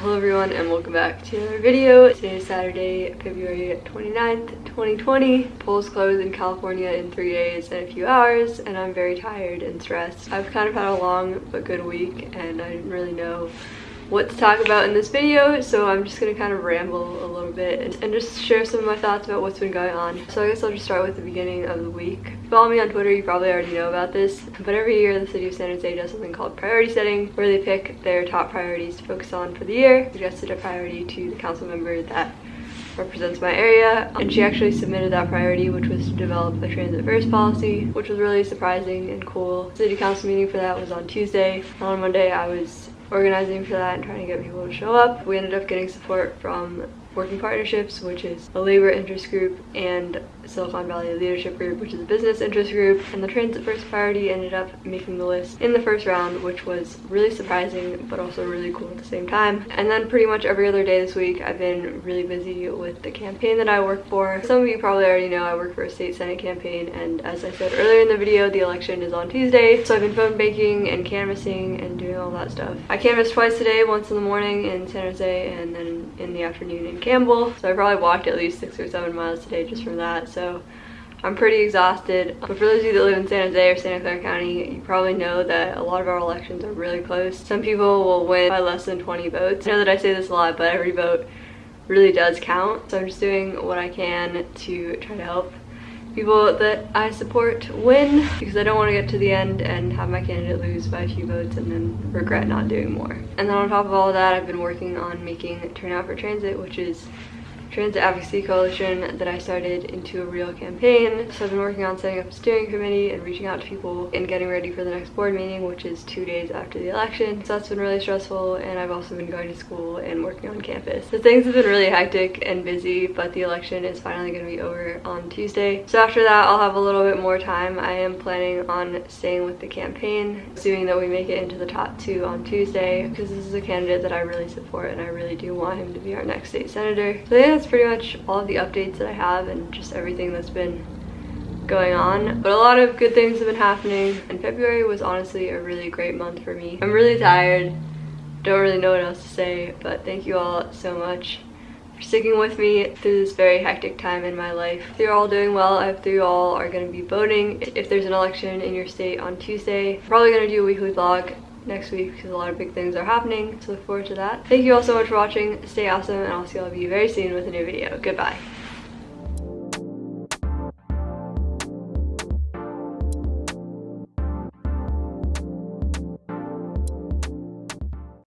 Hello everyone and welcome back to another video. Today is Saturday, February 29th, 2020. Polls close in California in three days and a few hours and I'm very tired and stressed. I've kind of had a long but good week and I didn't really know what to talk about in this video so I'm just gonna kind of ramble a little bit and just share some of my thoughts about what's been going on. So I guess I'll just start with the beginning of the week. If you follow me on Twitter you probably already know about this but every year the city of San Jose does something called priority setting where they pick their top priorities to focus on for the year, suggested a priority to the council member that represents my area and she actually submitted that priority which was to develop a transit first policy which was really surprising and cool. City council meeting for that was on Tuesday. On Monday I was organizing for that and trying to get people to show up. We ended up getting support from Working Partnerships, which is a labor interest group, and Silicon Valley Leadership Group, which is a business interest group. And the Transit First Priority ended up making the list in the first round, which was really surprising, but also really cool at the same time. And then pretty much every other day this week, I've been really busy with the campaign that I work for. Some of you probably already know I work for a state senate campaign, and as I said earlier in the video, the election is on Tuesday. So I've been phone banking and canvassing and doing all that stuff. I canvassed twice today, once in the morning in San Jose, and then in the afternoon in Campbell. So I probably walked at least six or seven miles today just from that. So I'm pretty exhausted. But for those of you that live in San Jose or Santa Clara County, you probably know that a lot of our elections are really close. Some people will win by less than 20 votes. I know that I say this a lot, but every vote really does count. So I'm just doing what I can to try to help people that I support win because I don't want to get to the end and have my candidate lose by a few votes and then regret not doing more. And then on top of all that, I've been working on making Turnout for Transit, which is Transit Advocacy Coalition that I started into a real campaign. So I've been working on setting up a steering committee and reaching out to people and getting ready for the next board meeting, which is two days after the election. So that's been really stressful and I've also been going to school and working on campus. So things have been really hectic and busy, but the election is finally going to be over on Tuesday. So after that, I'll have a little bit more time. I am planning on staying with the campaign, assuming that we make it into the top two on Tuesday, because this is a candidate that I really support and I really do want him to be our next state senator. So yeah, that's pretty much all the updates that I have and just everything that's been going on but a lot of good things have been happening and February was honestly a really great month for me I'm really tired don't really know what else to say but thank you all so much for sticking with me through this very hectic time in my life. If you're all doing well, I hope you all are going to be voting. If there's an election in your state on Tuesday, I'm probably going to do a weekly vlog next week because a lot of big things are happening. So look forward to that. Thank you all so much for watching. Stay awesome and I'll see all of you very soon with a new video. Goodbye.